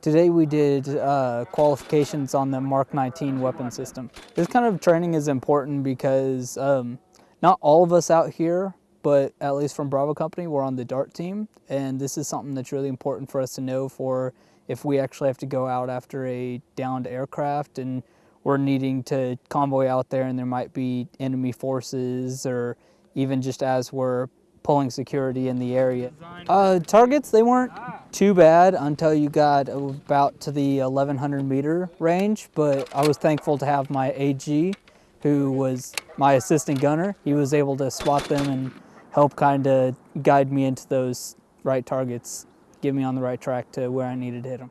Today we did uh, qualifications on the Mark 19 weapon system. This kind of training is important because um, not all of us out here, but at least from Bravo Company, we're on the DART team, and this is something that's really important for us to know for if we actually have to go out after a downed aircraft and we're needing to convoy out there and there might be enemy forces or even just as we're pulling security in the area. Uh, targets, they weren't too bad until you got about to the 1100 meter range, but I was thankful to have my AG, who was my assistant gunner. He was able to spot them and help kind of guide me into those right targets, get me on the right track to where I needed to hit them.